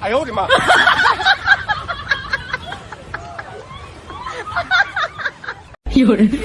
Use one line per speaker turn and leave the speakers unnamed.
哎呦我的妈！
有人。